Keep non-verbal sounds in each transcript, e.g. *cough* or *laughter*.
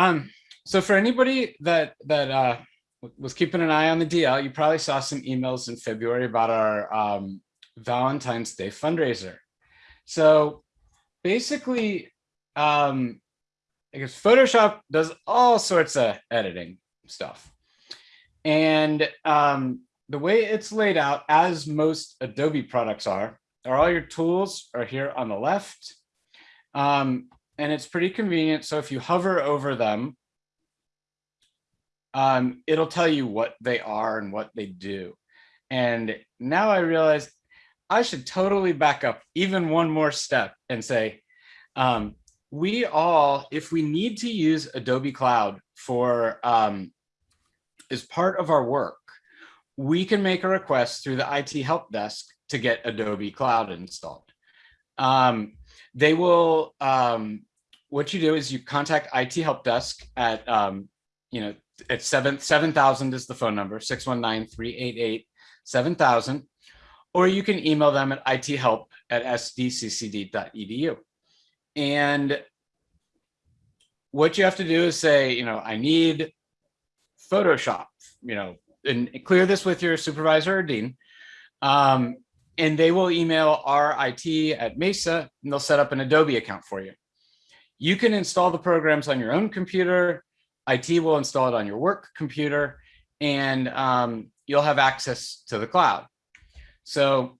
Um, so for anybody that that uh, was keeping an eye on the DL, you probably saw some emails in February about our um, Valentine's Day fundraiser. So basically, um, I guess Photoshop does all sorts of editing stuff. And um, the way it's laid out, as most Adobe products are, are all your tools are here on the left. Um, and it's pretty convenient. So if you hover over them, um, it'll tell you what they are and what they do. And now I realize I should totally back up even one more step and say, um, we all, if we need to use Adobe Cloud for um, as part of our work, we can make a request through the IT help desk to get Adobe Cloud installed. Um, they will, um, what you do is you contact IT help desk at, um, you know, at 7, 7000 is the phone number, 619-388-7000, or you can email them at ithelp at sdccd.edu. And what you have to do is say, you know, I need Photoshop, you know, and clear this with your supervisor or dean. Um, and they will email our IT at Mesa and they'll set up an Adobe account for you. You can install the programs on your own computer. IT will install it on your work computer and um, you'll have access to the cloud. So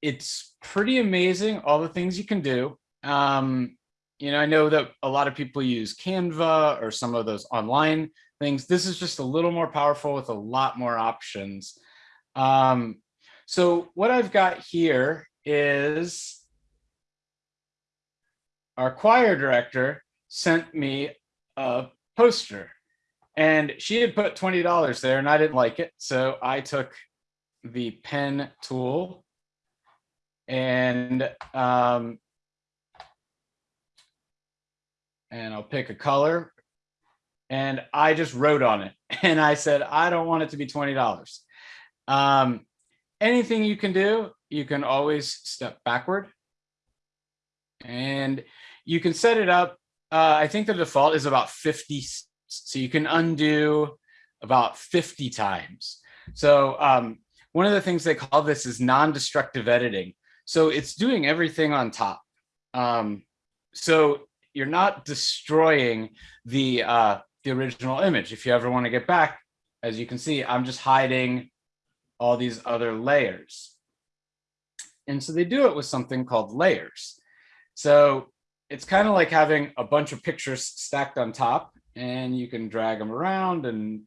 it's pretty amazing all the things you can do. Um, you know, I know that a lot of people use Canva or some of those online things. This is just a little more powerful with a lot more options. Um, so what I've got here is our choir director sent me a poster and she had put $20 there and I didn't like it. So I took the pen tool and um, and I'll pick a color and I just wrote on it *laughs* and I said, I don't want it to be $20. Um, anything you can do, you can always step backward and you can set it up. Uh, I think the default is about 50. So you can undo about 50 times. So um, one of the things they call this is non-destructive editing. So it's doing everything on top. Um, so you're not destroying the uh, the original image. If you ever want to get back, as you can see, I'm just hiding all these other layers. And so they do it with something called layers. So it's kind of like having a bunch of pictures stacked on top and you can drag them around and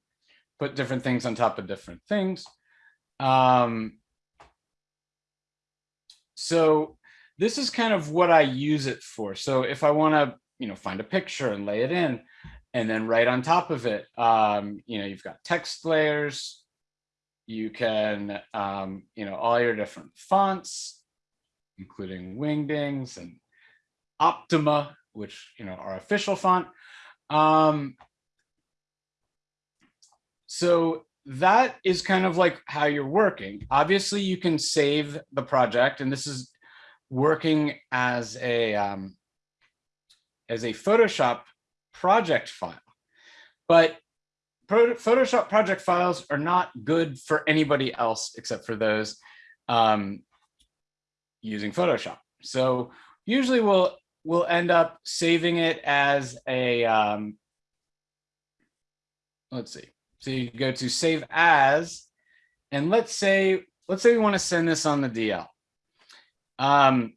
put different things on top of different things. Um, so this is kind of what I use it for. So if I want to, you know, find a picture and lay it in, and then right on top of it, um, you know, you've got text layers, you can, um, you know, all your different fonts, including Wingdings and Optima, which, you know, our official font. Um, so that is kind of like how you're working. Obviously, you can save the project, and this is working as a um, as a Photoshop project file. But Photoshop project files are not good for anybody else except for those um, using Photoshop. So usually we'll we'll end up saving it as a um, let's see. So you go to save as, and let's say let's say we want to send this on the DL. Um,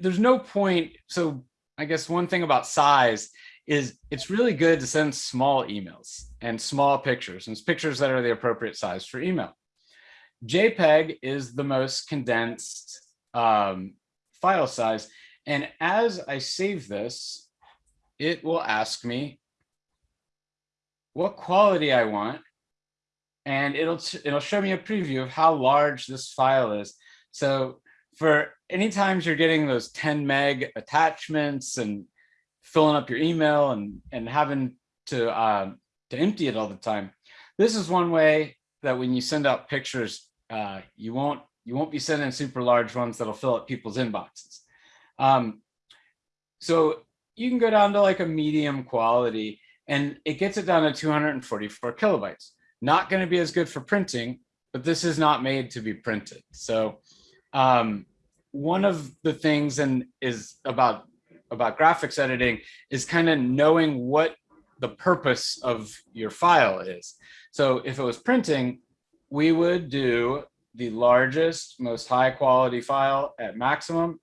there's no point. So I guess one thing about size is it's really good to send small emails and small pictures and pictures that are the appropriate size for email. JPEG is the most condensed um, file size. And as I save this, it will ask me what quality I want. And it'll, it'll show me a preview of how large this file is. So for any times you're getting those 10 meg attachments and filling up your email and and having to uh, to empty it all the time. This is one way that when you send out pictures, uh, you won't you won't be sending super large ones that'll fill up people's inboxes. Um, so you can go down to like a medium quality and it gets it down to 244 kilobytes. Not going to be as good for printing, but this is not made to be printed. So um, one of the things and is about about graphics editing is kind of knowing what the purpose of your file is. So if it was printing, we would do the largest, most high quality file at maximum,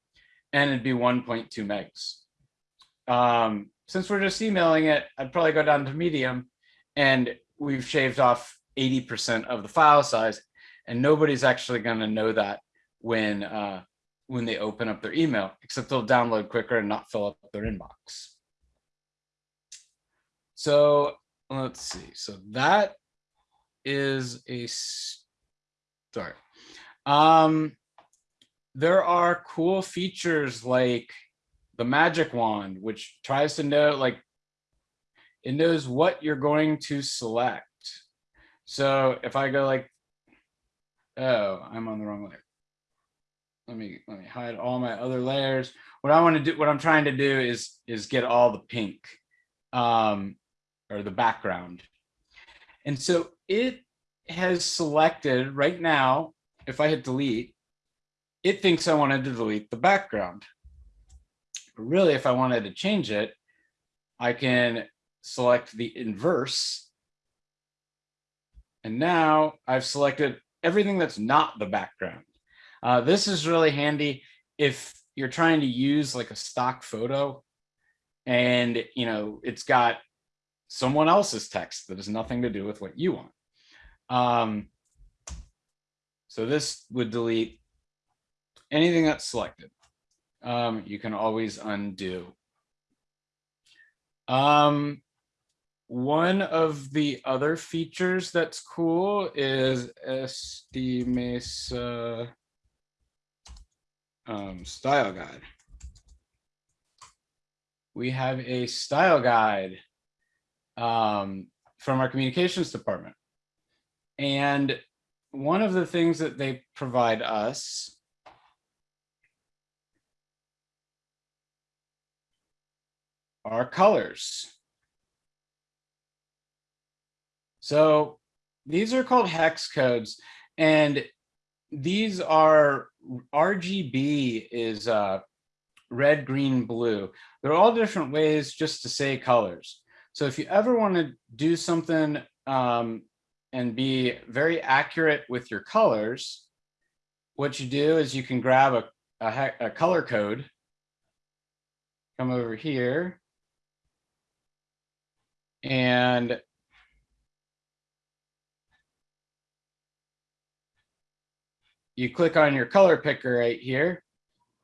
and it'd be 1.2 megs. Um, since we're just emailing it, I'd probably go down to medium and we've shaved off 80% of the file size and nobody's actually going to know that when uh, when they open up their email, except they'll download quicker and not fill up their inbox. So let's see. So that is a start. Um, there are cool features like the magic wand, which tries to know like it knows what you're going to select. So if I go like, oh, I'm on the wrong layer. Let me let me hide all my other layers. What I want to do, what I'm trying to do is is get all the pink um, or the background. And so it has selected right now, if I hit delete, it thinks I wanted to delete the background. But really, if I wanted to change it, I can select the inverse. And now I've selected everything that's not the background. Uh, this is really handy if you're trying to use like a stock photo and you know it's got someone else's text that has nothing to do with what you want. Um, so this would delete anything that's selected um, you can always undo. Um, one of the other features that's cool is Estimesa um, style guide. We have a style guide um, from our communications department. And one of the things that they provide us are colors. So these are called hex codes and these are RGB is uh, red, green, blue. They're all different ways just to say colors. So if you ever want to do something um, and be very accurate with your colors, what you do is you can grab a, a, a color code, come over here, and you click on your color picker right here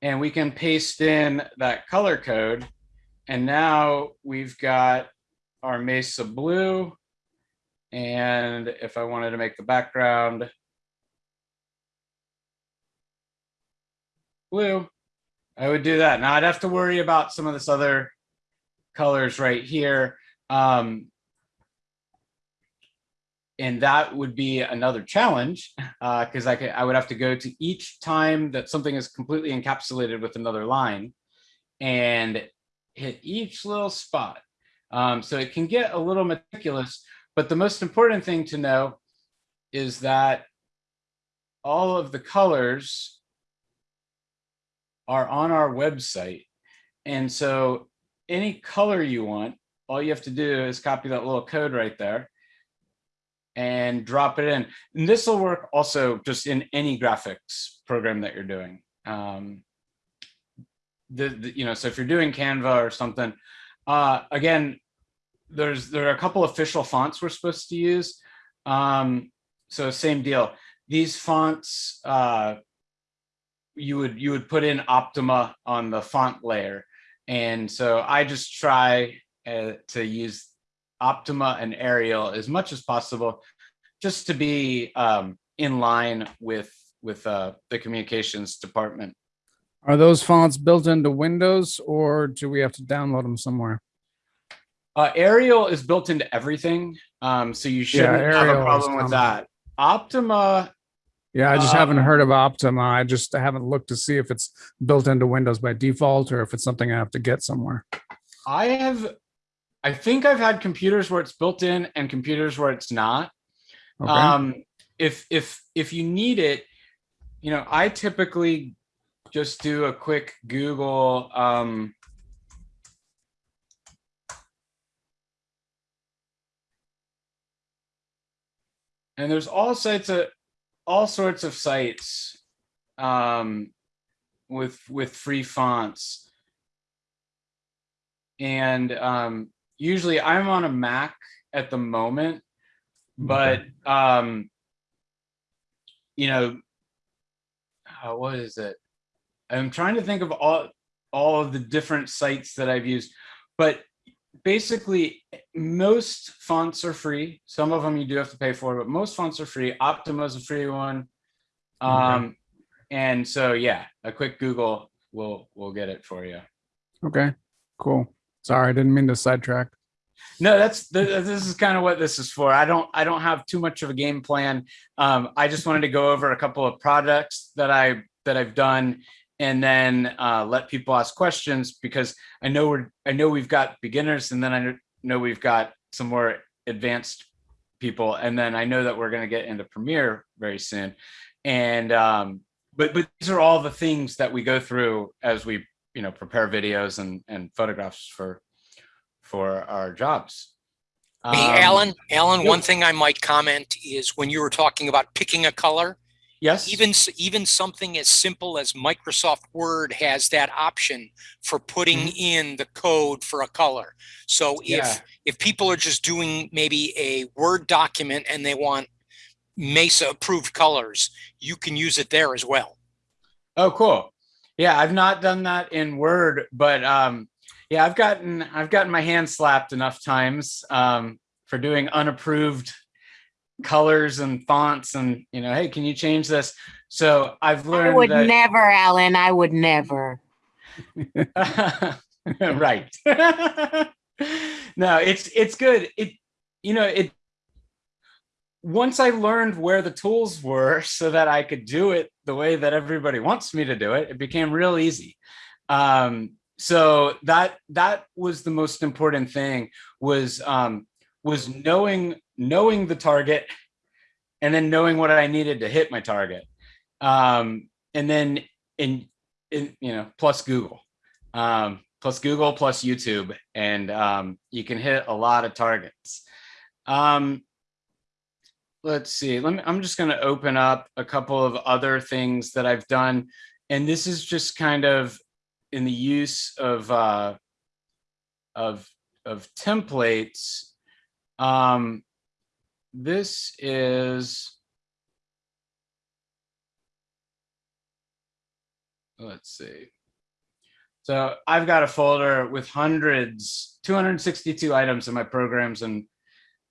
and we can paste in that color code. And now we've got our Mesa blue. And if I wanted to make the background blue, I would do that. Now I'd have to worry about some of this other colors right here. Um, and that would be another challenge because *laughs* uh, I, could, I would have to go to each time that something is completely encapsulated with another line and hit each little spot. Um, so it can get a little meticulous, but the most important thing to know is that all of the colors are on our website. And so any color you want, all you have to do is copy that little code right there and drop it in. And this will work also just in any graphics program that you're doing. Um, the, the, you know, so if you're doing Canva or something, uh, again, there's there are a couple official fonts we're supposed to use. Um, so same deal. These fonts, uh, you would you would put in Optima on the font layer, and so I just try uh, to use Optima and Arial as much as possible, just to be um, in line with with uh, the communications department. Are those fonts built into Windows or do we have to download them somewhere? Uh, Arial is built into everything, um, so you shouldn't have a problem with that. Optima, Yeah, I just haven't Uh, heard of Optima. I just haven't looked to see if it's built into Windows by default or if it's something I have to get somewhere. I have, I think I've had computers where it's built in and computers where it's not. Okay, Um, if, if, if you need it, you know, I typically just do a quick Google, um. And there's all sites of, all sorts of sites, um, with, with free fonts. And, um, usually I'm on a Mac at the moment, but, um, you know, uh, what is it? I'm trying to think of all, all of the different sites that I've used, but basically most fonts are free. Some of them you do have to pay for, but most fonts are free. Optima is a free one. Okay. Um, and so, yeah, a quick Google will, will get it for you. okay, cool. Sorry, I didn't mean to sidetrack. No, that's, th- this is kind of what this is for. I don't, I don't have too much of a game plan. Um, I just wanted to go over a couple of projects that I, that I've done and then uh, let people ask questions because I know we're, I know we've got beginners and then I know we've got some more advanced people. And then I know that we're going to get into Premiere very soon. And, um, but, but these are all the things that we go through as we, you know, prepare videos and, and photographs for, for our jobs. Hey, Um, Alan, Alan, one thing I might comment is when you were talking about picking a color, Yes. even, even something as simple as Microsoft Word has that option for putting in the code for a color. So Mm-hmm. Yeah. if, if people are just doing maybe a Word document and they want Mesa approved colors, you can use it there as well. Oh, cool. Yeah, I've not done that in Word, but um, yeah, I've gotten I've gotten my hand slapped enough times um, for doing unapproved colors and fonts, and you know, hey, can you change this? So I've learned I would that. never, Alan. I would never. *laughs* right. *laughs* no, it's it's good. It you know it. Once I learned where the tools were, *laughs* so that I could do it the way that everybody wants me to do it, it became real easy. Um, so that that was the most important thing was um, was knowing knowing the target, and then knowing what I needed to hit my target, um, and then in in you know plus Google um, plus Google plus YouTube, and um, you can hit a lot of targets. Um, let's see. Let me. I'm just going to open up a couple of other things that I've done, and this is just kind of in the use of uh, of of templates. Um, this is. Let's see. So I've got a folder with hundreds, 262 items in my programs and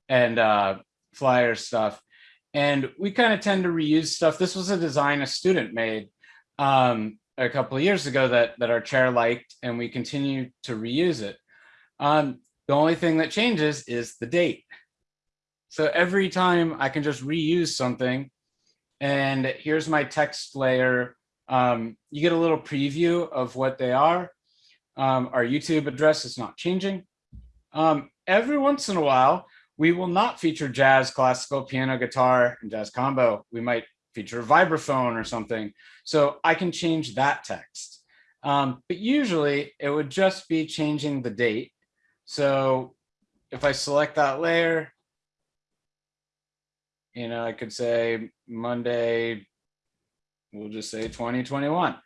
and uh, flyer stuff. And we kind of tend to reuse stuff. This was a design a student made um, a couple of years ago that that our chair liked, and we continue to reuse it. Um, the only thing that changes is the date. So every time I can just reuse something, and here's my text layer um, you get a little preview of what they are. Um, our YouTube address is not changing. Um, every once in a while, we will not feature jazz, classical, piano, guitar, and jazz combo. We might feature a vibraphone or something. So I can change that text. Um, but usually it would just be changing the date. So if I select that layer, you know, I could say Monday, we'll just say 2021.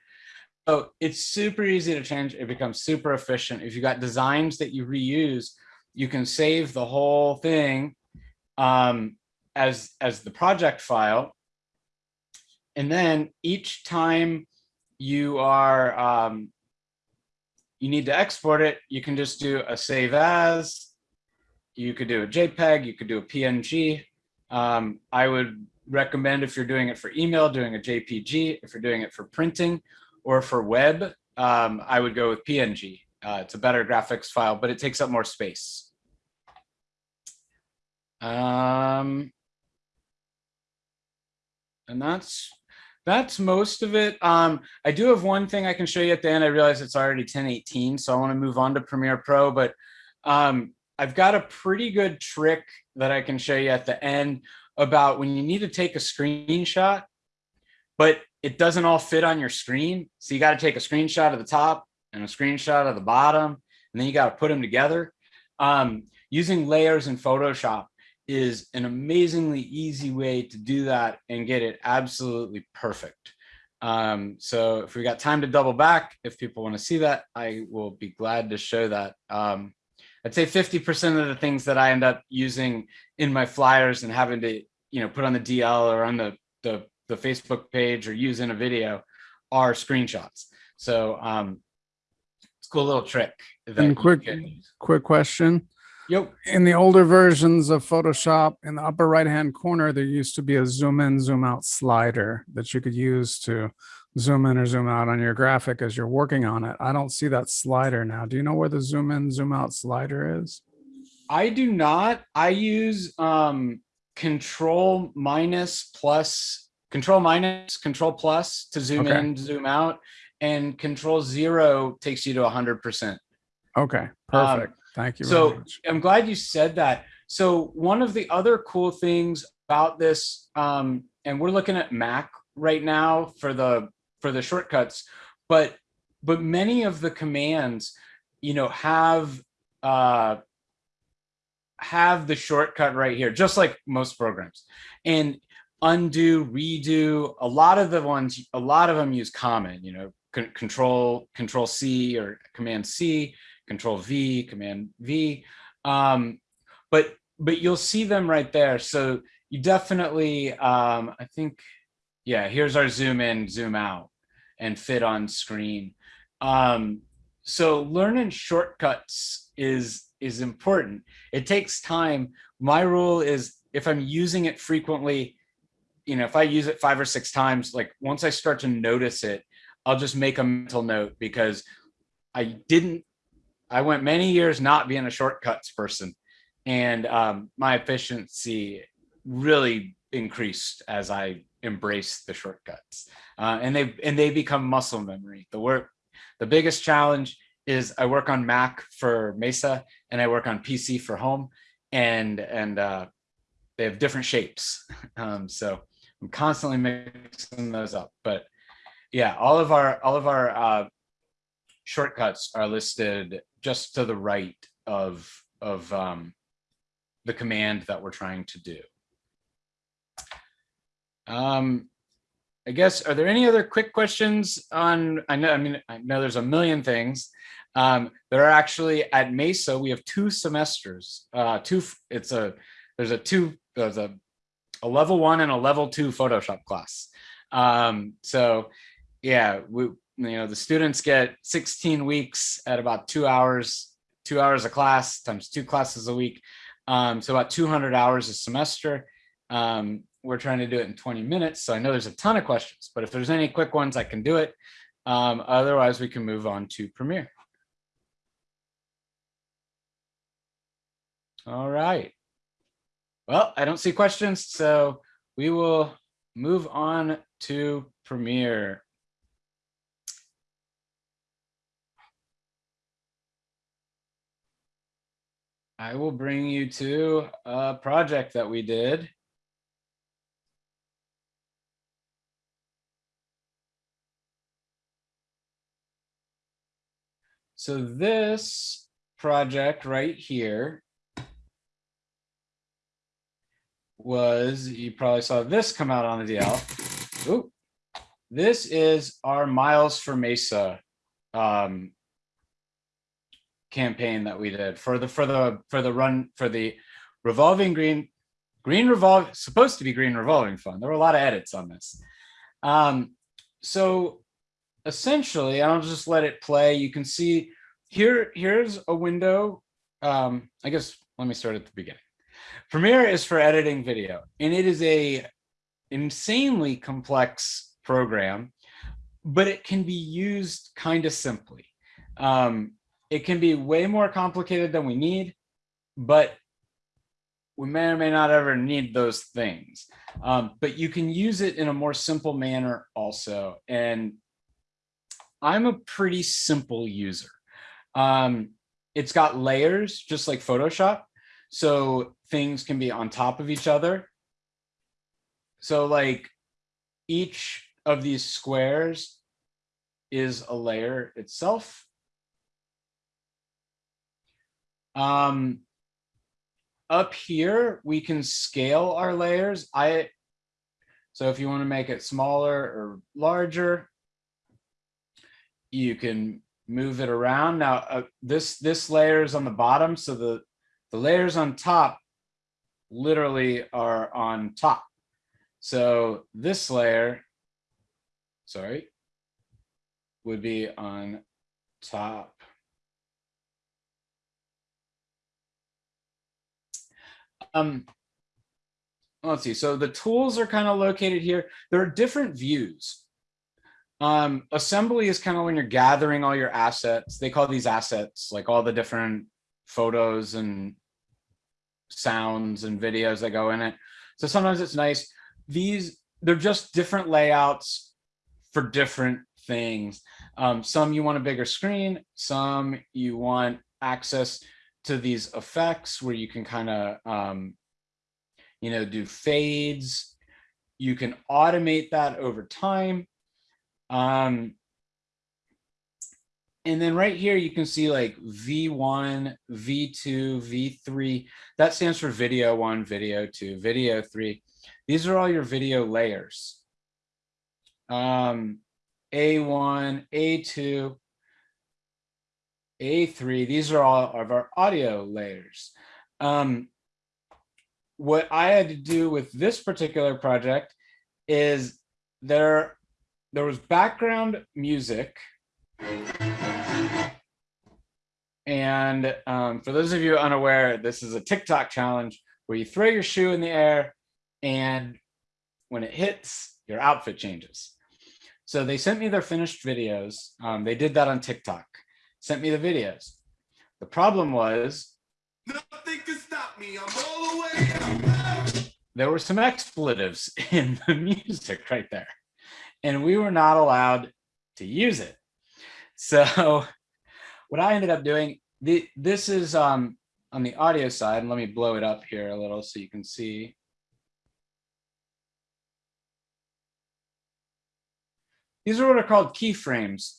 So it's super easy to change. It becomes super efficient. If you got designs that you reuse, you can save the whole thing um, as, as the project file. And then each time you are, um, you need to export it, you can just do a save as, you could do a JPEG, you could do a PNG. Um, I would recommend if you're doing it for email, doing a JPG. If you're doing it for printing or for web, um, I would go with PNG. Uh, it's a better graphics file, but it takes up more space. Um, and that's that's most of it. Um, I do have one thing I can show you at the end. I realize it's already 1018, so I want to move on to Premiere Pro, but um, I've got a pretty good trick that I can show you at the end about when you need to take a screenshot, but it doesn't all fit on your screen. So you got to take a screenshot of the top and a screenshot of the bottom, and then you got to put them together. Um, using layers in Photoshop is an amazingly easy way to do that and get it absolutely perfect. Um, so if we got time to double back, if people want to see that, I will be glad to show that. Um, I'd say 50% of the things that I end up using in my flyers and having to, you know, put on the DL or on the, the, the Facebook page or use in a video are screenshots. So um, it's a cool little trick. that And quick, quick question. Yep. In the older versions of Photoshop, in the upper right-hand corner, there used to be a zoom in, zoom out slider that you could use to zoom in or zoom out on your graphic as you're working on it. I don't see that slider now. Do you know where the zoom in, zoom out slider is? I do not. I use um, control minus plus, control minus, control plus to zoom Okay. in, zoom out, and control zero takes you to 100%. Okay, perfect. Thank you Um, so- very much. I'm glad you said that. So one of the other cool things about this, um, and we're looking at Mac right now for the for the shortcuts, but but many of the commands, you know, have uh, have the shortcut right here, just like most programs. And undo, redo, a lot of the ones, a lot of them use common, you know, control control C or command C, control V, command V. Um, but but you'll see them right there. So you definitely, um, I think, yeah, here's our zoom in, zoom out and fit on screen. Um, so learning shortcuts is is important. It takes time. My rule is if I'm using it frequently, you know, if I use it five or six times, like once I start to notice it, I'll just make a mental note because I didn't, I went many years not being a shortcuts person and um, my efficiency really increased as I embraced the shortcuts uh, and they and they become muscle memory. The work, the biggest challenge is I work on Mac for Mesa and I work on PC for home and and uh, they have different shapes. *laughs* Um, so I'm constantly mixing those up. But yeah, all of our all of our uh, shortcuts are listed just to the right of of um, the command that we're trying to do. Um, I guess, are there any other quick questions on, I know, I mean, I know there's a million things. Um, there are actually at Mesa, we have two semesters, uh, two, it's a, there's a two, there's a, a level one and a level two Photoshop class. Um, so yeah, we, you know, the students get 16 weeks at about two hours, two hours a class times two classes a week. Um, so about 200 hours a semester. Um, we're trying to do it in 20 minutes. So I know there's a ton of questions, but if there's any quick ones, I can do it. Um, otherwise, we can move on to Premiere. All right. Well, I don't see questions, so we will move on to Premiere. I will bring you to a project that we did. So this project right here was, you probably saw this come out on the DL. Ooh. This is our Miles for Mesa um, campaign that we did for the for the for the run for the revolving green green revolve supposed to be green revolving fund. There were a lot of edits on this. Um, so essentially, I'll just let it play. You can see here, here's a window. Um, I guess let me start at the beginning. Premiere is for editing video, and it is a insanely complex program, but it can be used kind of simply. Um, it can be way more complicated than we need, but we may or may not ever need those things. Um, but you can use it in a more simple manner also. And I'm a pretty simple user. Um, it's got layers just like Photoshop. So things can be on top of each other. So like each of these squares is a layer itself. Um, up here, we can scale our layers. I, so if you want to make it smaller or larger, you can move it around. Now, uh, this, this layer is on the bottom, so the, the layers on top literally are on top. So this layer, sorry, would be on top. Um, let's see. So the tools are kind of located here. There are different views. Um, assembly is kind of when you're gathering all your assets. They call these assets like all the different photos and sounds and videos that go in it. So sometimes it's nice. These, they're just different layouts for different things. Um, some you want a bigger screen, some you want access to these effects where you can kind of, um, you know, do fades. You can automate that over time. Um, and then right here, you can see like V1, V2, V3. That stands for video one, video two, video three. These are all your video layers. Um, A1, A2, A3, these are all of our audio layers. Um, what I had to do with this particular project is there, there was background music. And um, for those of you unaware, this is a TikTok challenge where you throw your shoe in the air and when it hits, your outfit changes. So they sent me their finished videos. Um, they did that on TikTok, sent me the videos. The problem was Nothing can stop me. I'm all the way up. there were some expletives *laughs* in the music right there. And we were not allowed to use it. So *laughs* what I ended up doing, the, this is um, on the audio side, and let me blow it up here a little so you can see. These are what are called keyframes.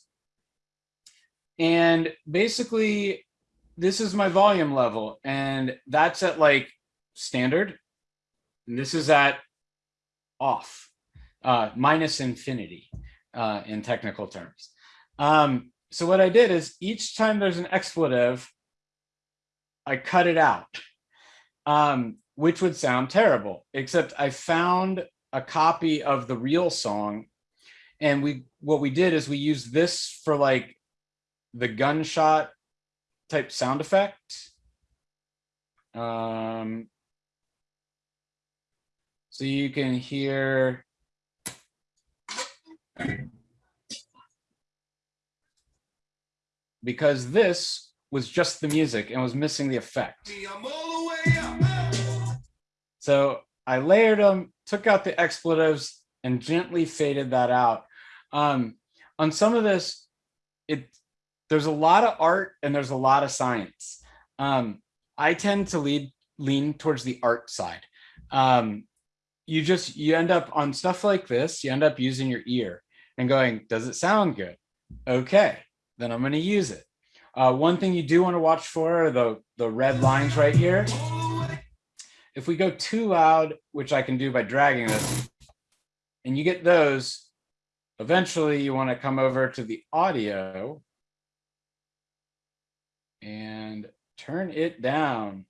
And basically, this is my volume level, and that's at like standard. And this is at off, uh, minus infinity uh, in technical terms. Um, so what I did is each time there's an expletive, I cut it out, um, which would sound terrible, except I found a copy of the real song. And we what we did is we used this for like the gunshot type sound effect. Um, so you can hear because this was just the music and was missing the effect. So I layered them, took out the expletives and gently faded that out. Um, on some of this, it there's a lot of art and there's a lot of science. Um, I tend to lead lean towards the art side. Um, you just you end up on stuff like this, you end up using your ear and going, does it sound good? Okay, then I'm going to use it. Uh, one thing you do want to watch for are the, the red lines right here. If we go too loud, which I can do by dragging this, and you get those, eventually you want to come over to the audio and turn it down.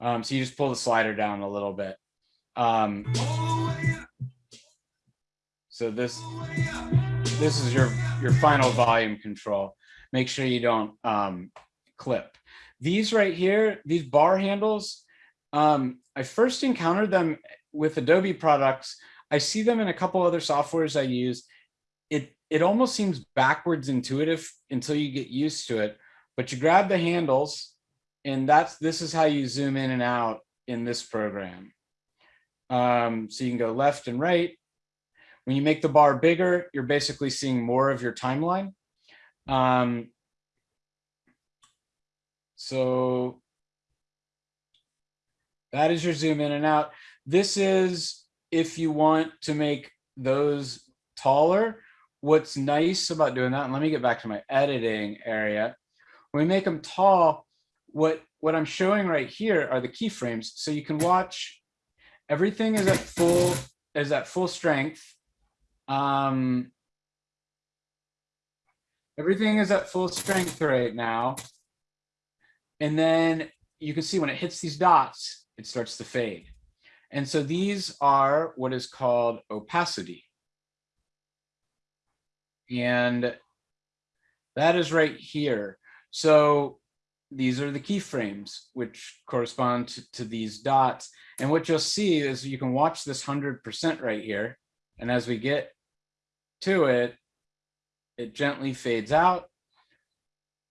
Um, so you just pull the slider down a little bit. Um, so this this is your your final volume control. Make sure you don't um, clip. These right here, these bar handles, um, I first encountered them with Adobe products. I see them in a couple other softwares I use. It it almost seems backwards intuitive until you get used to it. But you grab the handles, and that's this is how you zoom in and out in this program. Um, so you can go left and right. When you make the bar bigger, you're basically seeing more of your timeline. Um, so that is your zoom in and out. This is if you want to make those taller. What's nice about doing that, and let me get back to my editing area. When we make them tall, what, what I'm showing right here are the keyframes. So you can watch everything is at full, is at full strength. Um, everything is at full strength right now. And then you can see when it hits these dots, it starts to fade. And so these are what is called opacity. And that is right here. So these are the keyframes, which correspond to, to these dots. And what you'll see is you can watch this 100% right here. And as we get to it, it gently fades out.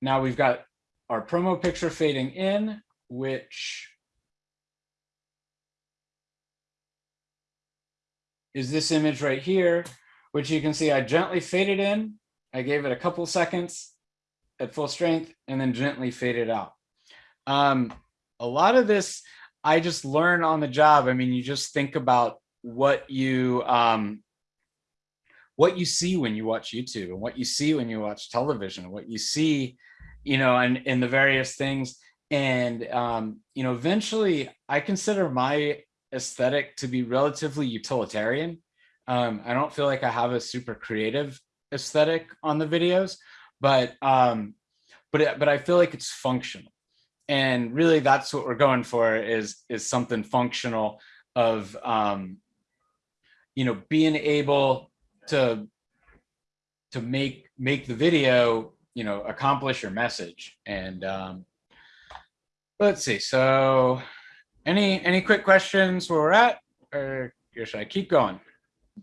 Now we've got our promo picture fading in, which is this image right here, which you can see I gently faded in. I gave it a couple seconds at full strength and then gently faded out. Um, a lot of this I just learn on the job. I mean, you just think about what you um, what you see when you watch YouTube and what you see when you watch television, what you see, you know, and in the various things. And um, you know, eventually, I consider my aesthetic to be relatively utilitarian. Um, I don't feel like I have a super creative aesthetic on the videos, but um, but it, but I feel like it's functional, and really that's what we're going for is is something functional of um, you know being able to to make make the video you know accomplish your message and um, let's see so any any quick questions where we're at or should I keep going?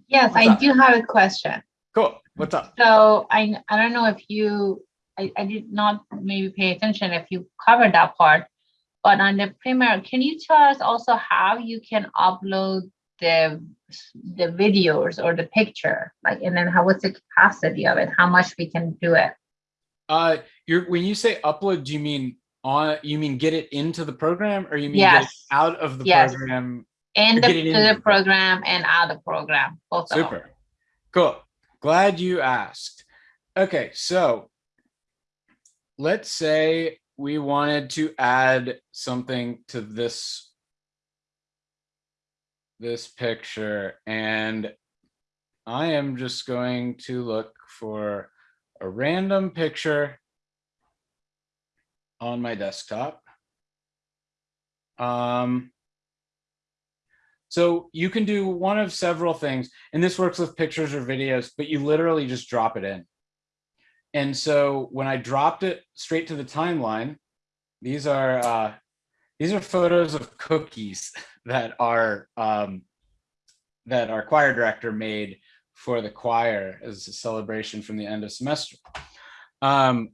Yes, What's I up? do have a question. Cool. What's up? So I, I don't know if you, I, I did not maybe pay attention if you covered that part. But on the Premiere, can you tell us also how you can upload the, the videos or the picture? Like, and then how, what's the capacity of it? How much we can do it? Uh, you're when you say upload, do you mean on? You mean get it into the program, or you mean get it Yes. out of the Yes. program? And the, to the the program and out of the program, both of them. Super. Cool. Glad you asked. Okay, so let's say we wanted to add something to this this picture and I am just going to look for a random picture on my desktop. Um, so you can do one of several things, and this works with pictures or videos, but you literally just drop it in. And so when I dropped it straight to the timeline, these are uh, these are photos of cookies *laughs* that our um, that our choir director made for the choir as a celebration from the end of semester. Um,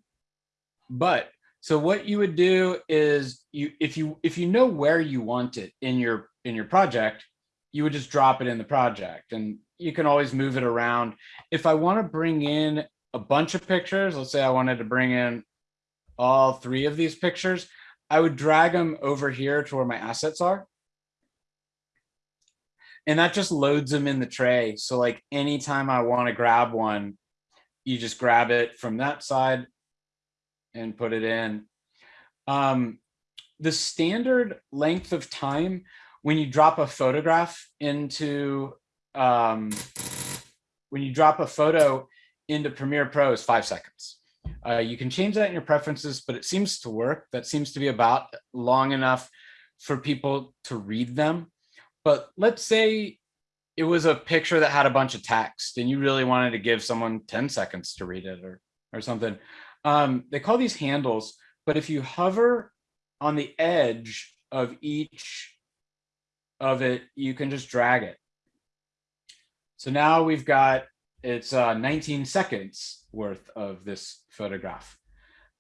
but so what you would do is you if you if you know where you want it in your in your project, you would just drop it in the project and you can always move it around. If I want to bring in a bunch of pictures, let's say I wanted to bring in all three of these pictures, I would drag them over here to where my assets are. And that just loads them in the tray. So like anytime I want to grab one, you just grab it from that side and put it in. Um, the standard length of time when you drop a photograph into um, when you drop a photo into Premiere Pro is five seconds. Uh, you can change that in your preferences, but it seems to work. That seems to be about long enough for people to read them. But let's say it was a picture that had a bunch of text and you really wanted to give someone 10 seconds to read it or, or something. Um, they call these handles, but if you hover on the edge of each of it, you can just drag it. So now we've got, it's uh, 19 seconds worth of this photograph.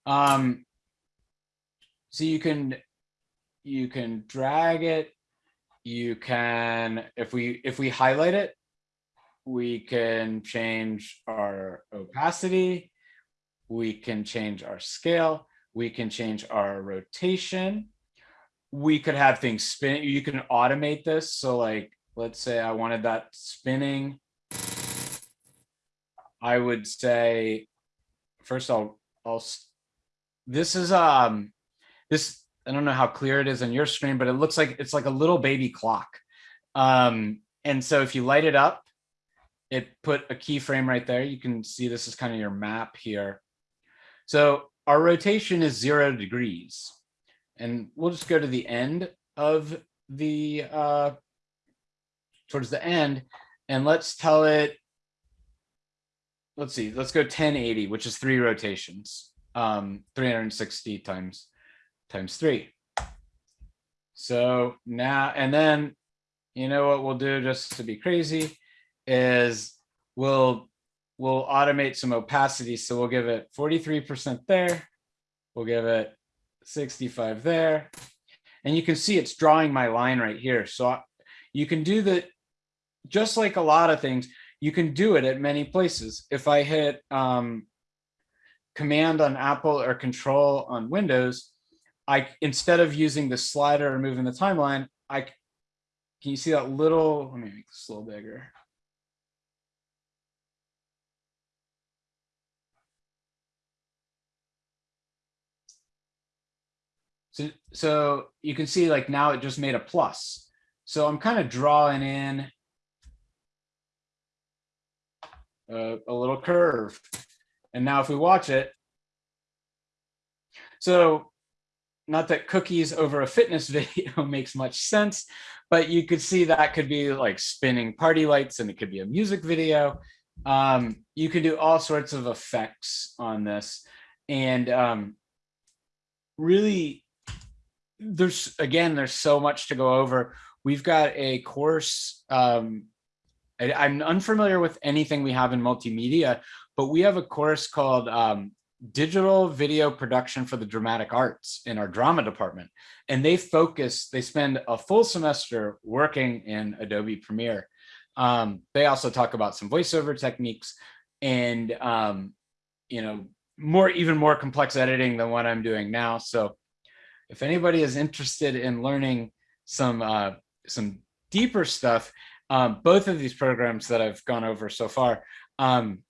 Um, so you can you can drag it. You can, if we, if we highlight it, we can change our opacity. We can change our scale. We can change our rotation. We could have things spin. You can automate this. So like, let's say I wanted that spinning. I would say, first I'll, I'll, this is, um, this, I don't know how clear it is on your screen, but it looks like, it's like a little baby clock. Um, and so if you light it up, it put a keyframe right there. You can see this is kind of your map here. So our rotation is zero degrees. And we'll just go to the end of the, uh, towards the end, and let's tell it, let's see, let's go 1080, which is three rotations, um, 360 times, times three. So now, and then, you know what we'll do just to be crazy is we'll, we'll automate some opacity. So we'll give it 43% there. We'll give it 65 there. And you can see it's drawing my line right here. So I- you can do the, just like a lot of things, you can do it at many places. If I hit um, command on Apple or control on Windows, I, instead of using the slider or moving the timeline, I can you see that little, let me make this a little bigger. So, so you can see like now it just made a plus. So I'm kind of drawing in a, a little curve. And now if we watch it, so not that cookies over a fitness *laughs* video makes much sense, but you could see that could be like spinning party lights and it could be a music video. Um, you can do all sorts of effects on this. And um, really, there's, again, there's so much to go over. We've got a course, um, I, I'm unfamiliar with anything we have in multimedia, but we have a course called um, Digital Video Production for the Dramatic Arts in our drama department. And they focus, they spend a full semester working in Adobe Premiere. Um, they also talk about some voiceover techniques and, um, you know, more, even more complex editing than what I'm doing now. So if anybody is interested in learning some, uh, some deeper stuff, um, both of these programs that I've gone over so far, um,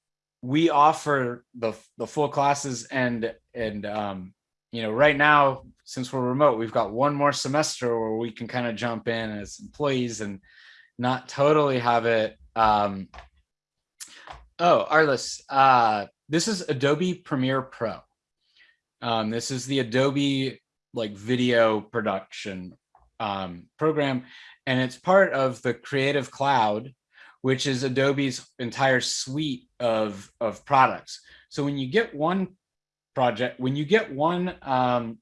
we offer the the full classes and and um, you know right now since we're remote, we've got one more semester where we can kind of jump in as employees and not totally have it. Um, oh, Arliss, uh, this is Adobe Premiere Pro. Um, this is the Adobe like video production um, program, and it's part of the Creative Cloud, which is Adobe's entire suite of, of products. So when you get one project, when you get one, um,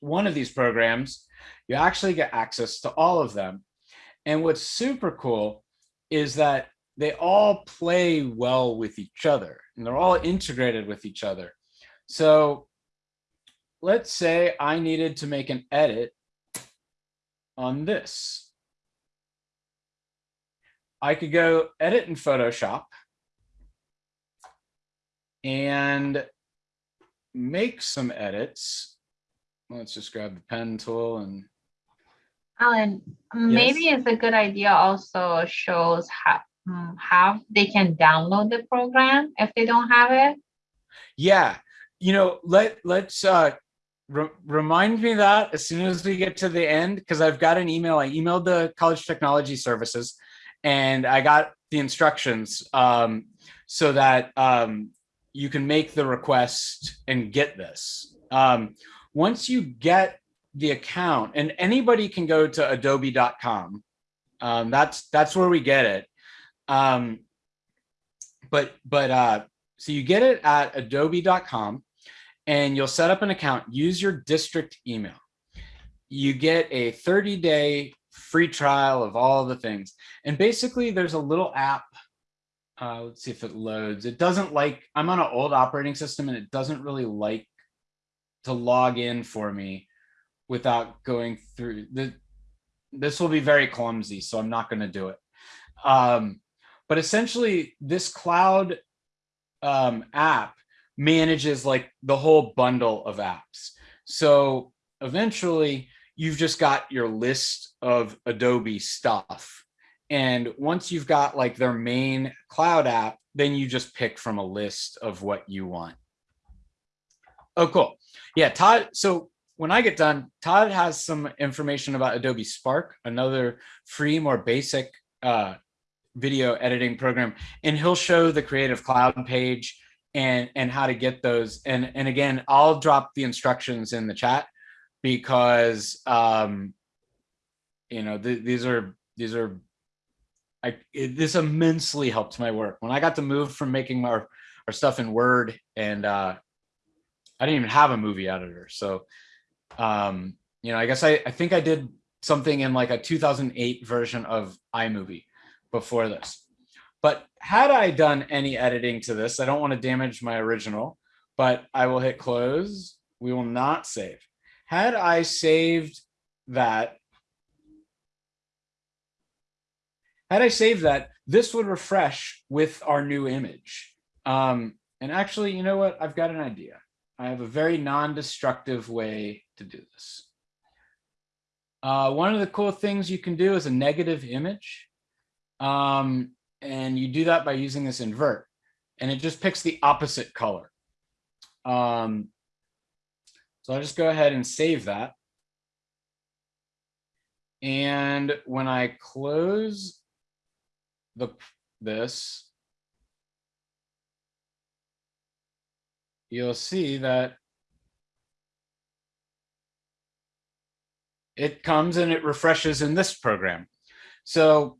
one of these programs, you actually get access to all of them. And what's super cool is that they all play well with each other and they're all integrated with each other. So let's say I needed to make an edit on this. I could go edit in Photoshop and make some edits. Let's just grab the pen tool and Alan, maybe it's a good idea also shows how, mm, how they can download the program if they don't have it. yeah, you know, let let's uh re remind me that as soon as we get to the end, because I've got an email. I emailed the College Technology Services and I got the instructions um, so that um, you can make the request and get this. Um, once you get the account, and anybody can go to adobe.com. Um, that's that's where we get it. Um, but but uh, so you get it at adobe.com and you'll set up an account. Use your district email. You get a 30 day free trial of all the things. And basically there's a little app. Uh, let's see if it loads. It doesn't like, I'm on an old operating system and it doesn't really like to log in for me without going through the, this will be very clumsy, so I'm not going to do it. Um, but essentially this cloud um, app manages like the whole bundle of apps. So eventually you've just got your list of Adobe stuff. And once you've got like their main cloud app, then you just pick from a list of what you want. Oh, cool. Yeah, Todd. So when I get done, Todd has some information about Adobe Spark, another free, more basic uh, video editing program, and he'll show the Creative Cloud page and and how to get those. And and again, I'll drop the instructions in the chat because um, you know th these are these are I it, this immensely helped my work when I got to move from making our our stuff in Word and uh, I didn't even have a movie editor. So, um, you know, I guess I, I think I did something in like a 2008 version of iMovie before this. But had I done any editing to this, I don't want to damage my original, but I will hit close. We will not save. Had I saved that, had I saved that, this would refresh with our new image. Um, and actually, you know what? I've got an idea. I have a very non-destructive way to do this. Uh, one of the cool things you can do is a negative image. Um, and you do that by using this invert. And it just picks the opposite color. Um, so I'll just go ahead and save that. And when I close the this, you'll see that it comes and it refreshes in this program. So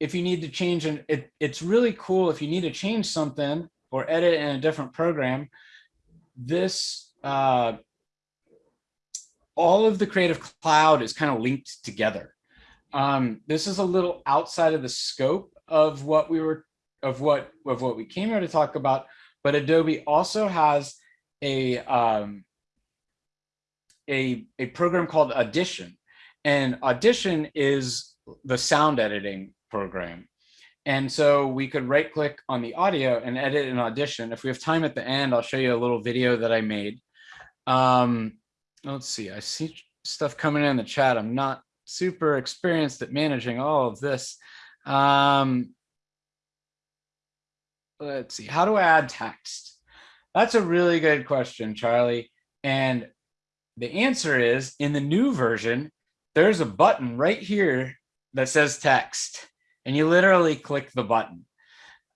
if you need to change and it, it's really cool if you need to change something or edit in a different program, this uh, all of the creative cloud is kind of linked together. Um, this is a little outside of the scope of what we were of what of what we came here to talk about, but Adobe also has a um, a a program called Audition, and Audition is the sound editing program. And so we could right click on the audio and edit an audition. If we have time at the end, I'll show you a little video that I made. Um, let's see, I see stuff coming in the chat. I'm not super experienced at managing all of this. Um, let's see, how do I add text? That's a really good question, Charlie. And the answer is in the new version, there's a button right here that says text and you literally click the button.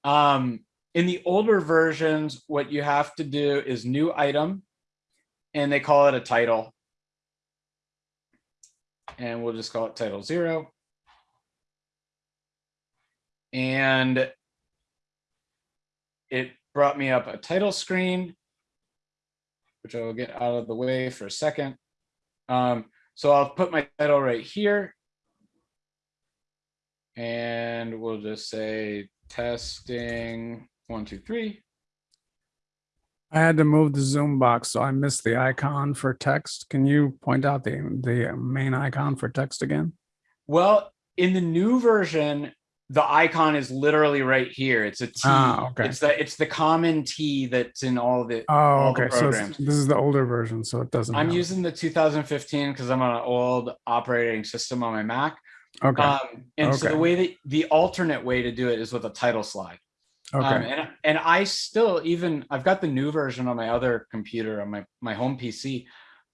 Um, in the older versions, what you have to do is new item and they call it a title. And we'll just call it title zero. And it brought me up a title screen, which I will get out of the way for a second. Um, so I'll put my title right here. And we'll just say testing one, two, three. I had to move the Zoom box, so I missed the icon for text. Can you point out the, the main icon for text again? Well, in the new version, the icon is literally right here. It's a T. Ah, okay. It's the it's the common T that's in all the Oh, all the okay. So this is the older version, so it doesn't. I'm have it. using the 2015 because I'm on an old operating system on my Mac. Okay, Um, and so the way that the alternate way to do it is with a title slide. Um, okay, and and I still even I've got the new version on my other computer on my my home PC,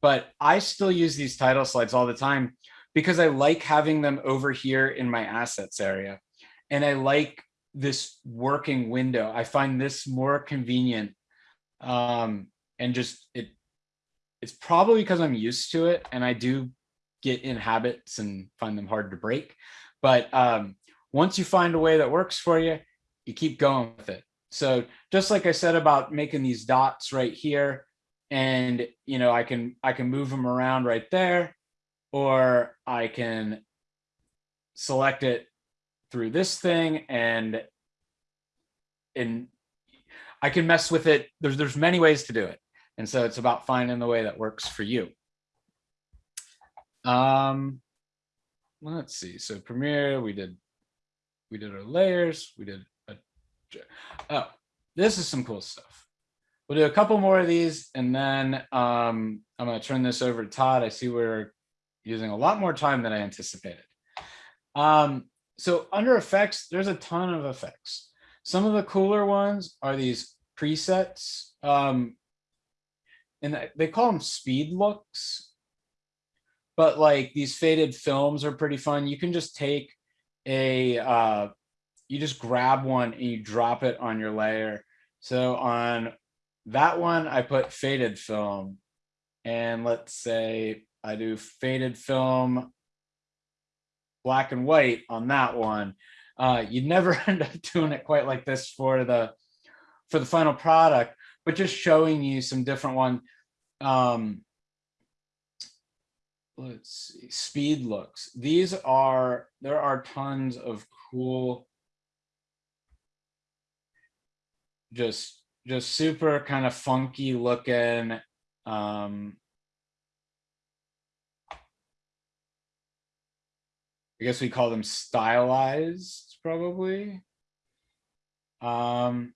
but I still use these title slides all the time because I like having them over here in my assets area, and I like this working window. I find this more convenient, um, and just it. It's probably because I'm used to it, and I do get in habits and find them hard to break. But um, once you find a way that works for you, you keep going with it. So just like I said about making these dots right here, and you know, I can I can move them around right there, or I can select it through this thing and and I can mess with it. There's there's many ways to do it. And so it's about finding the way that works for you. Um, let's see. So Premiere, we did, we did our layers. We did a, oh, this is some cool stuff. We'll do a couple more of these and then um, I'm going to turn this over to Todd. I see we're using a lot more time than I anticipated. Um, so under effects, there's a ton of effects. Some of the cooler ones are these presets. Um, and they call them speed looks. But like these faded films are pretty fun. You can just take a, uh, you just grab one and you drop it on your layer. So on that one, I put faded film. And let's say I do faded film black and white on that one. Uh, you'd never *laughs* end up doing it quite like this for the for the final product, but just showing you some different one. Um, let's see, speed looks. These are, there are tons of cool, just, just super kind of funky looking, um, I guess we call them stylized probably. Um,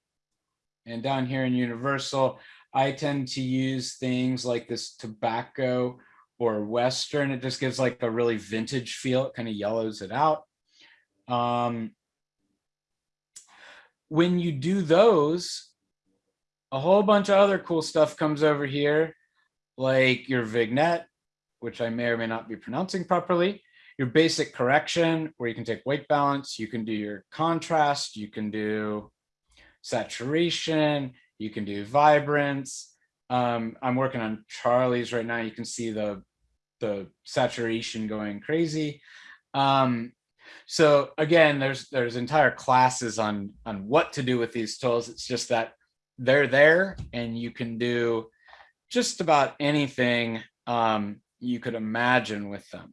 and down here in Universal, I tend to use things like this tobacco or Western. It just gives like a really vintage feel. It kind of yellows it out. Um, when you do those, a whole bunch of other cool stuff comes over here, like your vignette, which I may or may not be pronouncing properly your basic correction where you can take white balance, you can do your contrast, you can do saturation, you can do vibrance. Um, I'm working on Charlie's right now. You can see the, the saturation going crazy. Um, so again, there's there's entire classes on on what to do with these tools. It's just that they're there and you can do just about anything um, you could imagine with them.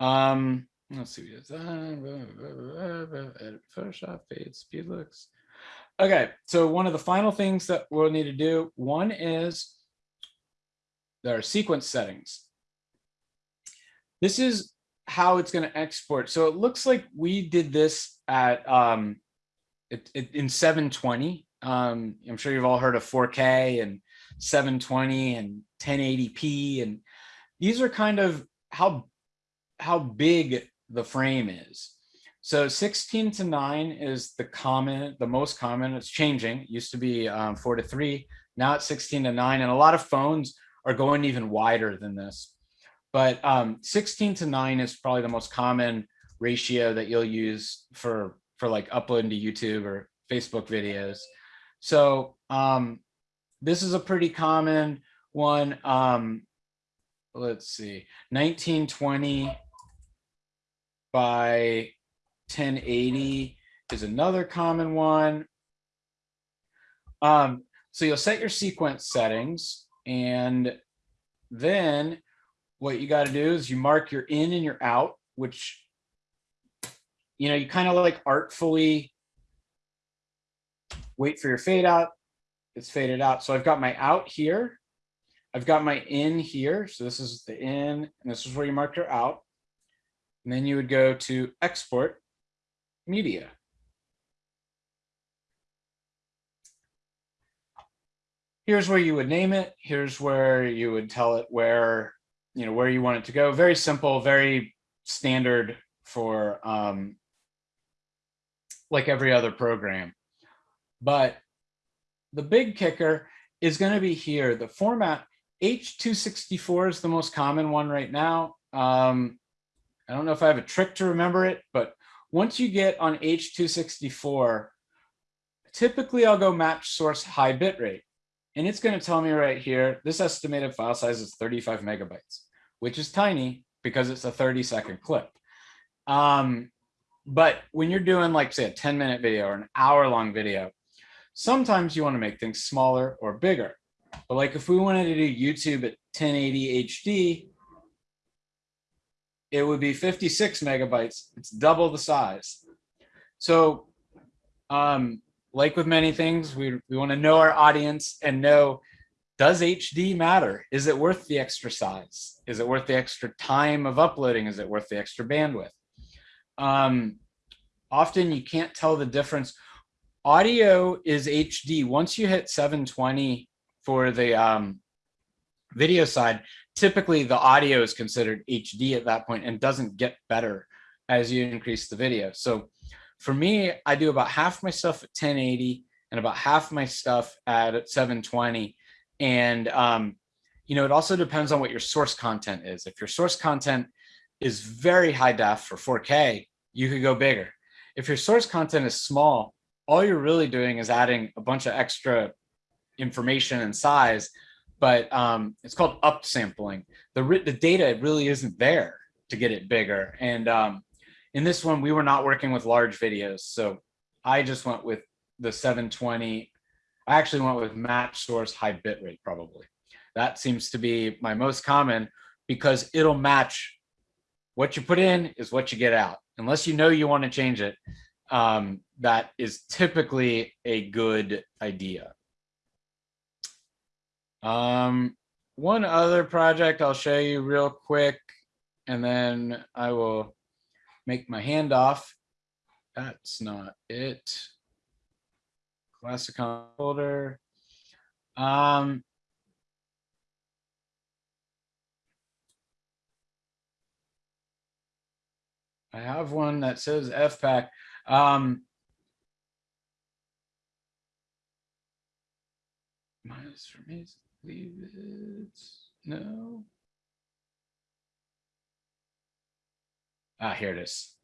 Um, let's see, Photoshop, fade, speed looks. Okay, so one of the final things that we'll need to do, one is there are sequence settings. This is how it's going to export. So it looks like we did this at um, it, it, in 720. Um, I'm sure you've all heard of 4K and 720 and 1080p. And these are kind of how how big the frame is. So 16 to 9 is the common, the most common. It's changing. It used to be um, 4 to 3. Now it's 16 to 9. And a lot of phones are going even wider than this. But um, 16 to 9 is probably the most common ratio that you'll use for, for like uploading to YouTube or Facebook videos. So um, this is a pretty common one. Um, let's see, 1920 by 1080 is another common one. Um, so you'll set your sequence settings and then what you got to do is you mark your in and your out, which, you know, you kind of like artfully wait for your fade out. It's faded out. So I've got my out here. I've got my in here. So this is the in and this is where you mark your out. And then you would go to export media. Here's where you would name it. Here's where you would tell it where, you know, where you want it to go. Very simple, very standard for um, like every other program. But the big kicker is going to be here. The format H264 is the most common one right now. Um, I don't know if I have a trick to remember it, but once you get on H264, typically I'll go match source high bitrate. And it's going to tell me right here, this estimated file size is 35 megabytes, which is tiny because it's a 30 second clip. Um, but when you're doing like say a 10 minute video or an hour long video, sometimes you want to make things smaller or bigger. But like if we wanted to do YouTube at 1080 HD, it would be 56 megabytes. It's double the size. So um, like with many things, we, we want to know our audience and know does HD matter? Is it worth the extra size? Is it worth the extra time of uploading? Is it worth the extra bandwidth? Um, often you can't tell the difference. Audio is HD. Once you hit 720 for the um, video side, typically the audio is considered HD at that point and doesn't get better as you increase the video. So for me, I do about half my stuff at 1080 and about half my stuff at 720. And, um, you know, it also depends on what your source content is. If your source content is very high def for 4K, you could go bigger. If your source content is small, all you're really doing is adding a bunch of extra information and size, but um, it's called upsampling. The, the data really isn't there to get it bigger. And um, in this one, we were not working with large videos. So I just went with the 720. I actually went with match source high bitrate probably. That seems to be my most common because it'll match what you put in is what you get out. Unless you know you want to change it, um, that is typically a good idea. Um, one other project I'll show you real quick, and then I will make my hand off. That's not it. Classic holder. Um, I have one that says FPAC. Um, minus for me, leave it. No. Ah, here it is.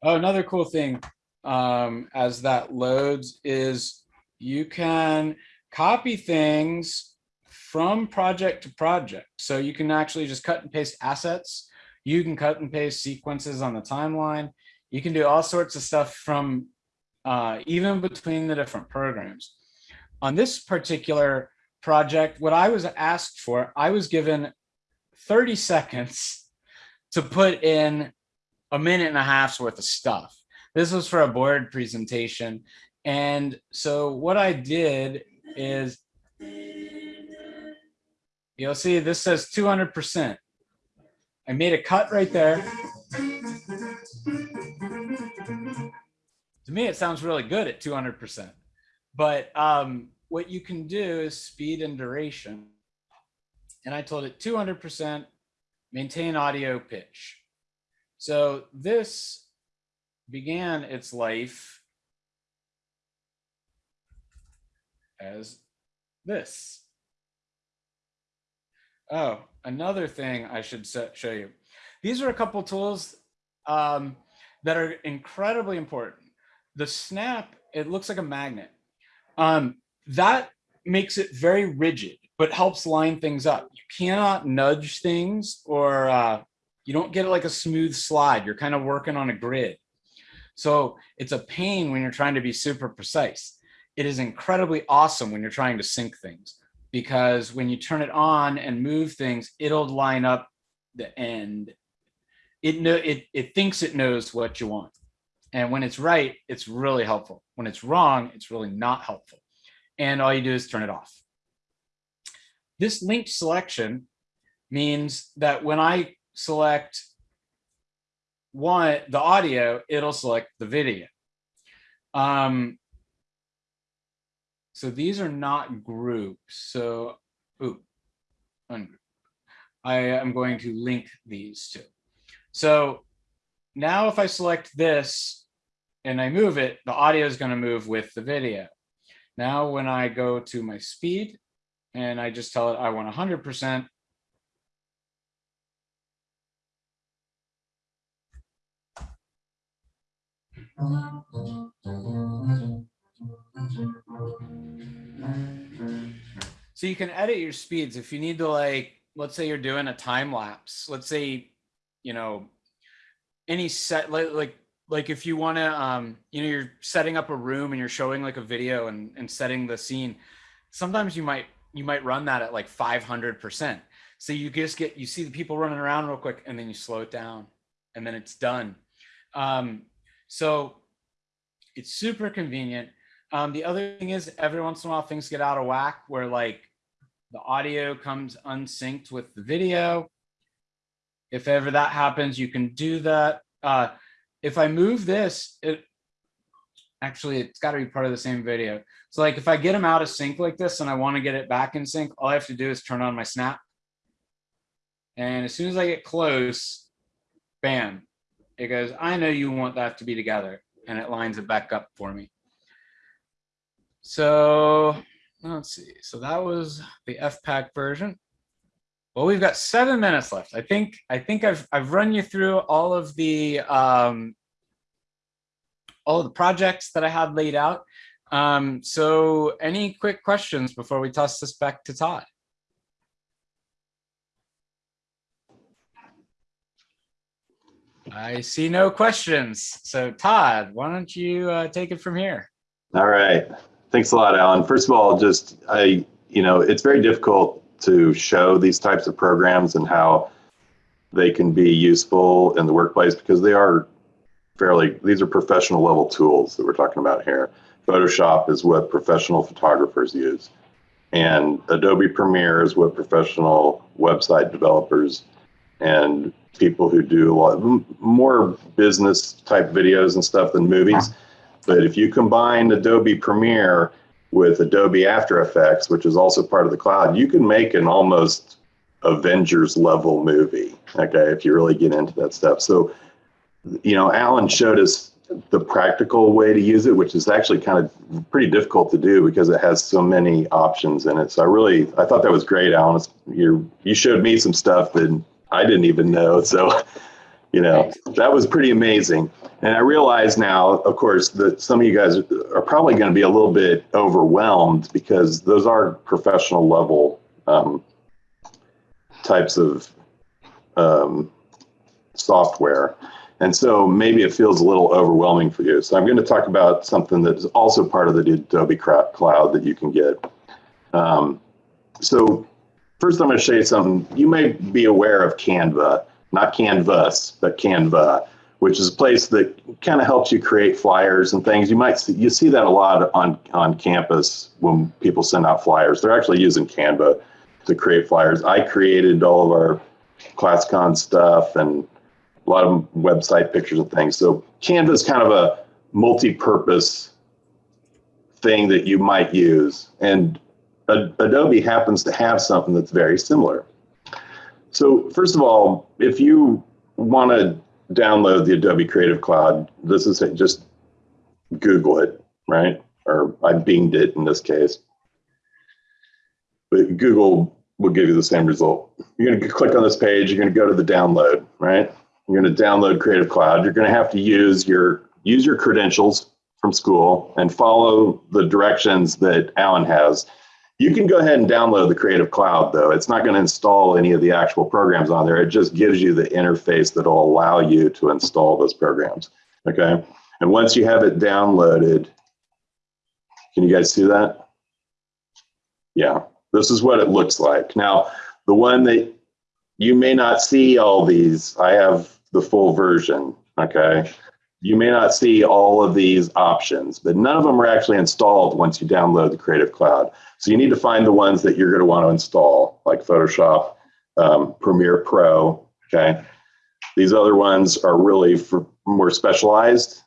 Oh, another cool thing um, as that loads is you can copy things from project to project. So you can actually just cut and paste assets. You can cut and paste sequences on the timeline. You can do all sorts of stuff from uh, even between the different programs. On this particular project, what I was asked for, I was given 30 seconds to put in a minute and a half's worth of stuff. This was for a board presentation. And so what I did is, you'll see this says 200%. I made a cut right there. To me, it sounds really good at 200%. But um, what you can do is speed and duration and I told it 200% maintain audio pitch. So this began its life as this. Oh, another thing I should show you. These are a couple tools um, that are incredibly important. The snap, it looks like a magnet. Um, that makes it very rigid but helps line things up. You cannot nudge things or uh, you don't get like a smooth slide. You're kind of working on a grid. So it's a pain when you're trying to be super precise. It is incredibly awesome when you're trying to sync things because when you turn it on and move things, it'll line up the end. It, know, it, it thinks it knows what you want. And when it's right, it's really helpful. When it's wrong, it's really not helpful. And all you do is turn it off. This linked selection means that when I select one, the audio, it'll select the video. Um, so these are not groups. So, ooh, ungroup. I am going to link these two. So now if I select this and I move it, the audio is going to move with the video. Now when I go to my speed, and I just tell it I want 100%. So you can edit your speeds if you need to like, let's say you're doing a time lapse. Let's say, you know, any set like like like if you want to um you know you're setting up a room and you're showing like a video and and setting the scene sometimes you might you might run that at like 500%. So you just get, you see the people running around real quick and then you slow it down and then it's done. Um, so it's super convenient. Um, the other thing is every once in a while things get out of whack where like the audio comes unsynced with the video. If ever that happens, you can do that. Uh, if I move this, it actually it's got to be part of the same video. So like if I get them out of sync like this and I want to get it back in sync, all I have to do is turn on my snap. And as soon as I get close, bam, it goes, I know you want that to be together and it lines it back up for me. So let's see. So that was the FPAC version. Well, we've got seven minutes left. I think I think I've I've run you through all of the um, all of the projects that I had laid out. Um, so any quick questions before we toss this back to Todd? I see no questions. So Todd, why don't you uh, take it from here? All right. Thanks a lot, Alan. First of all, just I, you know, it's very difficult to show these types of programs and how they can be useful in the workplace because they are fairly, these are professional level tools that we're talking about here. Photoshop is what professional photographers use. And Adobe Premiere is what professional website developers and people who do a lot more business type videos and stuff than movies. But if you combine Adobe Premiere with Adobe After Effects, which is also part of the cloud, you can make an almost Avengers level movie. Okay, if you really get into that stuff. So, you know, Alan showed us the practical way to use it, which is actually kind of pretty difficult to do because it has so many options in it. So I really, I thought that was great, Alan. You you showed me some stuff that I didn't even know. *laughs* So, you know, that was pretty amazing. And I realize now, of course, that some of you guys are probably going to be a little bit overwhelmed because those are professional level um, types of um, software. And so maybe it feels a little overwhelming for you. So I'm going to talk about something that is also part of the Adobe Cloud that you can get. Um, so first I'm going to show you something. You may be aware of Canva, not Canvas, but Canva, which is a place that kind of helps you create flyers and things. You might see, you see that a lot on, on campus when people send out flyers. They're actually using Canva to create flyers. I created all of our ClassCon stuff and a lot of website pictures and things. So Canva is kind of a multi-purpose thing that you might use. And Adobe happens to have something that's very similar. So first of all, if you want to download the Adobe Creative Cloud, this is just Google it, right? Or I binged it in this case. But Google will give you the same result. You're going to click on this page. You're going to go to the download, right? You're going to download Creative Cloud. You're going to have to use your use your credentials from school and follow the directions that Alan has. You can go ahead and download the Creative Cloud, though. It's not going to install any of the actual programs on there. It just gives you the interface that will allow you to install those programs. Okay. And once you have it downloaded, can you guys see that? Yeah, this is what it looks like. Now, the one that you may not see all these, I have the full version. Okay you may not see all of these options, but none of them are actually installed once you download the Creative Cloud. So you need to find the ones that you're going to want to install, like Photoshop, um, Premiere Pro. Okay. These other ones are really for more specialized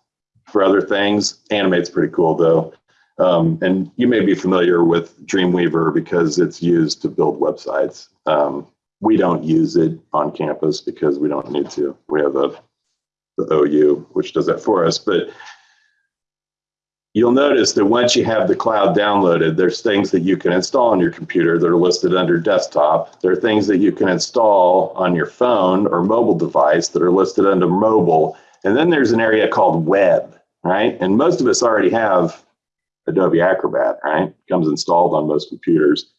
for other things. Animate's pretty cool though. Um, and you may be familiar with Dreamweaver because it's used to build websites. Um, we don't use it on campus because we don't need to. We have a the OU, which does that for us. But you'll notice that once you have the cloud downloaded, there's things that you can install on your computer that are listed under desktop. There are things that you can install on your phone or mobile device that are listed under mobile. And then there's an area called web, right? And most of us already have Adobe Acrobat, right? It comes installed on most computers.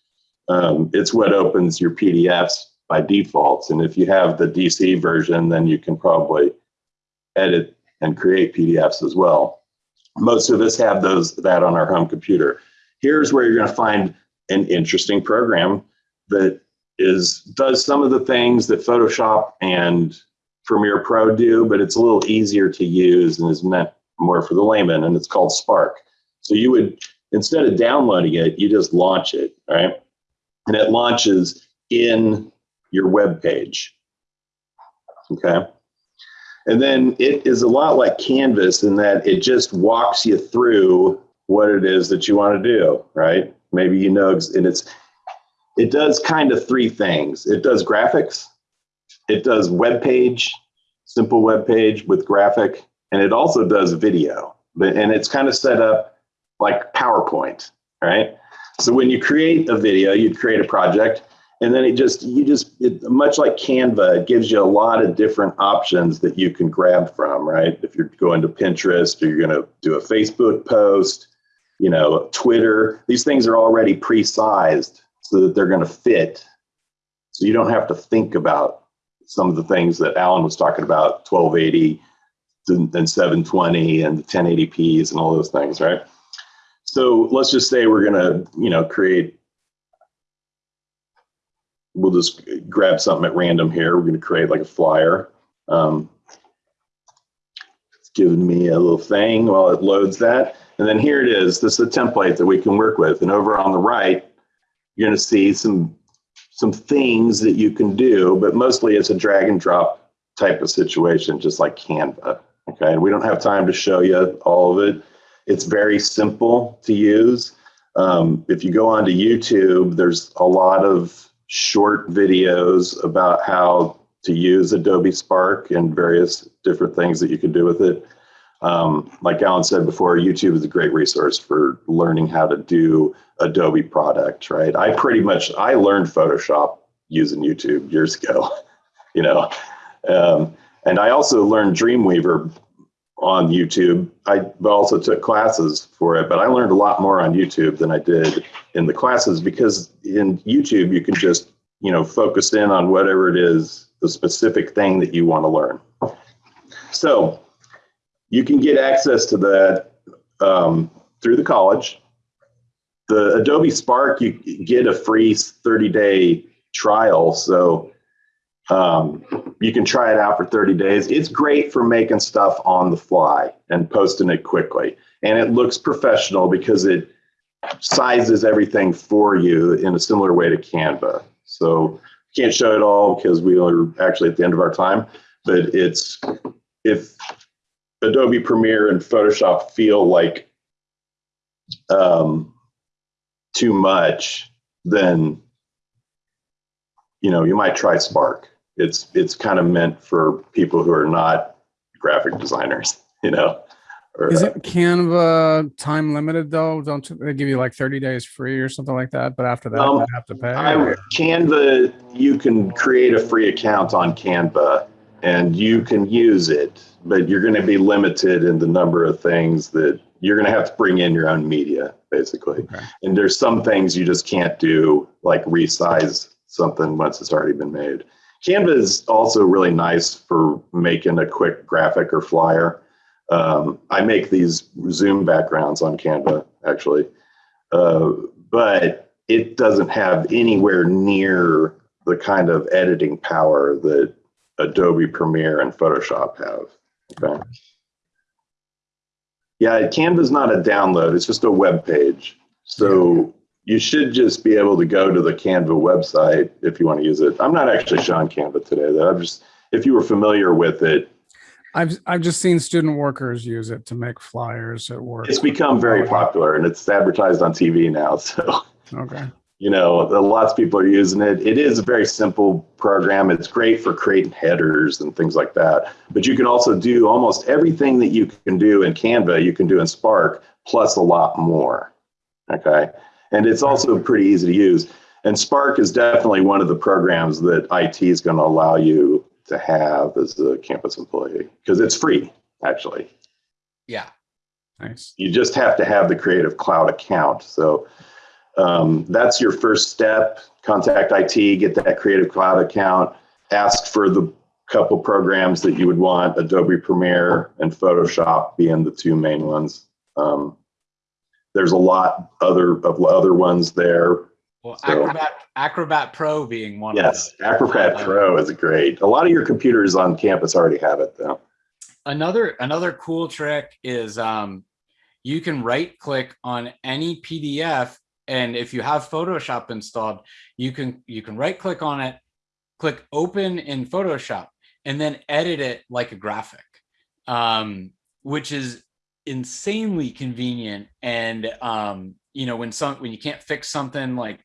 Um, it's what opens your PDFs by default. And if you have the DC version, then you can probably edit and create PDFs as well. Most of us have those that on our home computer. Here's where you're going to find an interesting program that is does some of the things that Photoshop and Premiere Pro do, but it's a little easier to use and is meant more for the layman, and it's called Spark. So you would, instead of downloading it, you just launch it, right? And it launches in your web page. Okay. And then it is a lot like Canvas in that it just walks you through what it is that you want to do, right? Maybe you know, and it's, it does kind of three things. It does graphics, it does web page, simple web page with graphic, and it also does video. But and it's kind of set up like PowerPoint, right? So when you create a video, you'd create a project, and then it just you just it, much like Canva, it gives you a lot of different options that you can grab from, right? If you're going to Pinterest or you're going to do a Facebook post, you know, Twitter, these things are already pre-sized so that they're going to fit. So you don't have to think about some of the things that Alan was talking about, 1280 and and 720 and the 1080p's and all those things, right? So let's just say we're gonna, you know, create. We'll just grab something at random here. We're gonna create like a flyer. Um, it's giving me a little thing while it loads that, and then here it is. This is a template that we can work with. And over on the right, you're gonna see some some things that you can do, but mostly it's a drag and drop type of situation, just like Canva. Okay, and we don't have time to show you all of it. It's very simple to use. Um, if you go onto YouTube, there's a lot of short videos about how to use Adobe Spark and various different things that you can do with it. Um, like Alan said before, YouTube is a great resource for learning how to do Adobe product, right? I pretty much, I learned Photoshop using YouTube years ago, *laughs* you know. Um, and I also learned Dreamweaver on YouTube. I also took classes for it, but I learned a lot more on YouTube than I did in the classes because in YouTube you can just, you know, focus in on whatever it is, the specific thing that you want to learn. So you can get access to that um, through the college. The Adobe Spark, you get a free 30 day trial. So um, you can try it out for 30 days. It's great for making stuff on the fly and posting it quickly. And it looks professional because it sizes everything for you in a similar way to Canva. So I can't show it all because we are actually at the end of our time, but it's if Adobe Premiere and Photoshop feel like um, too much, then you know you might try Spark. It's it's kind of meant for people who are not graphic designers, *laughs* you know. Or, Is uh, it Canva time limited though? Don't they give you like 30 days free or something like that? But after that, Um, you have to pay. I, Canva, you can create a free account on Canva and you can use it, but you're going to be limited in the number of things that you're going to have to bring in your own media, basically. Okay. And there's some things you just can't do, like resize something once it's already been made. Canva is also really nice for making a quick graphic or flyer. Um, I make these Zoom backgrounds on Canva, actually. Uh, but it doesn't have anywhere near the kind of editing power that Adobe Premiere and Photoshop have. Okay. Yeah, Canva's not a download, it's just a web page. So you should just be able to go to the Canva website if you want to use it. I'm not actually showing Canva today, though. I'm just, if you were familiar with it, I've I've just seen student workers use it to make flyers at work. it's become very popular and it's advertised on TV now. *laughs* So. Okay. you know lots of people are using it it is a very simple program it's great for creating headers and things like that but you can also do almost everything that you can do in canva you can do in spark plus a lot more okay and it's also pretty easy to use. And spark is definitely one of the programs that it is going to allow you to have as a campus employee because it's free actually. Yeah. Nice. you just have to have the creative cloud account. So um, that's your first step. Contact it get that creative cloud account. Ask for the couple programs that you would want adobe premiere and photoshop being the two main ones. Um, there's a lot other of other ones there Well, So- Acrobat Acrobat Pro being one yes of them. acrobat Uh, pro is great a lot of your computers on campus already have it though Another another cool trick is um, you can right click on any PDF. And if you have Photoshop installed, you can you can right click on it, click open in Photoshop, and then edit it like a graphic, um, which is insanely convenient. And um, you know, when some when you can't fix something like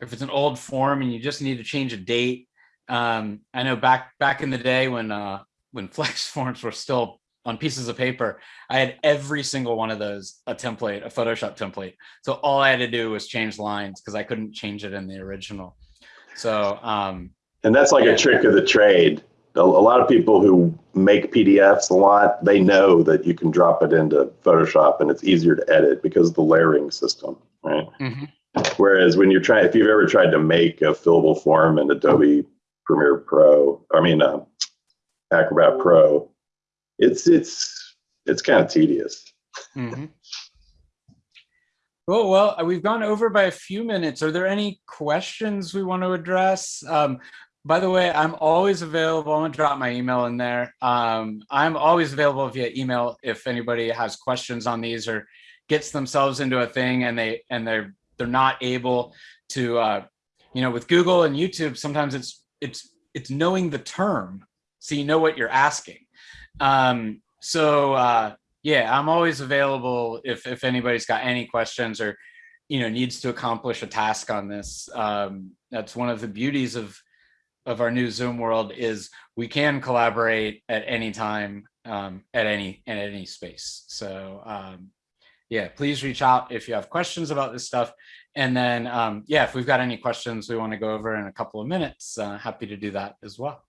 if it's an old form and you just need to change a date. Um, I know back back in the day when uh, when *laughs* flex forms were still on pieces of paper, I had every single one of those a template, a Photoshop template. So all I had to do was change lines because I couldn't change it in the original. So um, And that's like Yeah. a trick of the trade. A, lot of people who make PDFs a lot, they know that you can drop it into Photoshop and it's easier to edit because of the layering system, right? mhm. Whereas when you're trying, if you've ever tried to make a fillable form in Adobe Premiere Pro, I mean uh, Acrobat Pro, it's it's it's kind of tedious. Mhm. Cool. Well, uh, we've gone over by a few minutes. Are there any questions we want to address? Um, by the way, I'm always available. I'm gonna drop my email in there. Um, I'm always available via email if anybody has questions on these or gets themselves into a thing and they and they're they're not able to uh, you know with Google and YouTube sometimes it's it's it's knowing the term so you know what you're asking. Um, so uh, yeah, I'm always available if if anybody's got any questions or you know needs to accomplish a task on this. Um, that's one of the beauties of of our new Zoom world is we can collaborate at any time um, at any at any space. So um, yeah, please reach out if you have questions about this stuff. And then um, yeah, if we've got any questions we want to go over in a couple of minutes, uh, happy to do that as well.